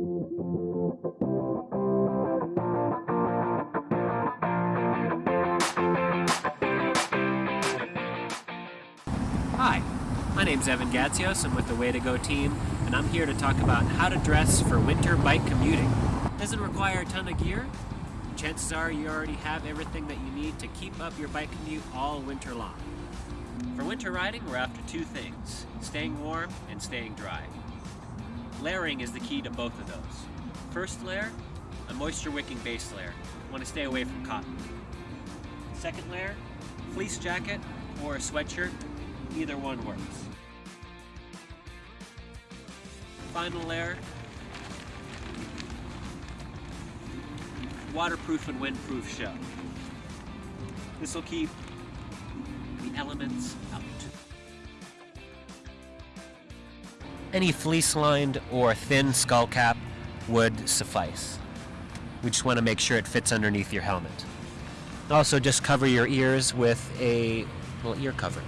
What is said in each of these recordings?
Hi, my name's Evan Gatsios. I'm with the Way to Go team, and I'm here to talk about how to dress for winter bike commuting. Doesn't require a ton of gear. Chances are you already have everything that you need to keep up your bike commute all winter long. For winter riding, we're after two things staying warm and staying dry. Layering is the key to both of those. First layer, a moisture wicking base layer. You want to stay away from cotton. Second layer, fleece jacket or a sweatshirt Either one works. Final layer. Waterproof and windproof shell. This will keep the elements out. Any fleece-lined or thin skull cap would suffice. We just want to make sure it fits underneath your helmet. Also, just cover your ears with a little ear cover.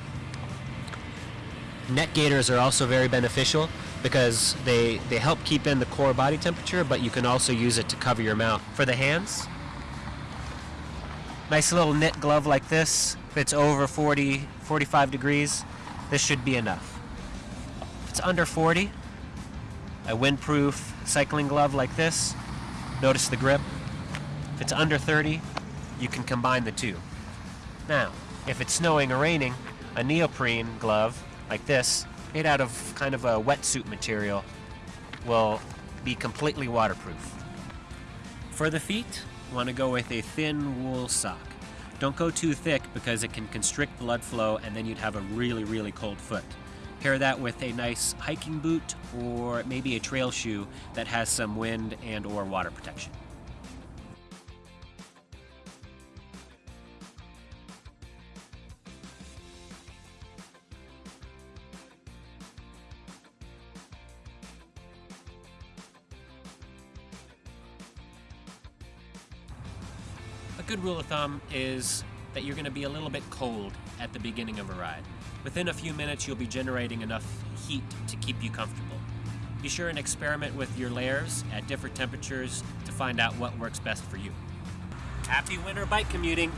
Neck gaiters are also very beneficial because they, they help keep in the core body temperature, but you can also use it to cover your mouth. For the hands, nice little knit glove like this. If it's over 40, 45 degrees, this should be enough. It's under 40, a windproof cycling glove like this. Notice the grip. If it's under 30, you can combine the two. Now, if it's snowing or raining, a neoprene glove like this, made out of kind of a wetsuit material, will be completely waterproof. For the feet, want to go with a thin wool sock. Don't go too thick because it can constrict blood flow and then you'd have a really, really cold foot. Pair that with a nice hiking boot or maybe a trail shoe that has some wind and or water protection. A good rule of thumb is that you're going to be a little bit cold at the beginning of a ride. Within a few minutes, you'll be generating enough heat to keep you comfortable. Be sure and experiment with your layers at different temperatures to find out what works best for you. Happy winter bike commuting!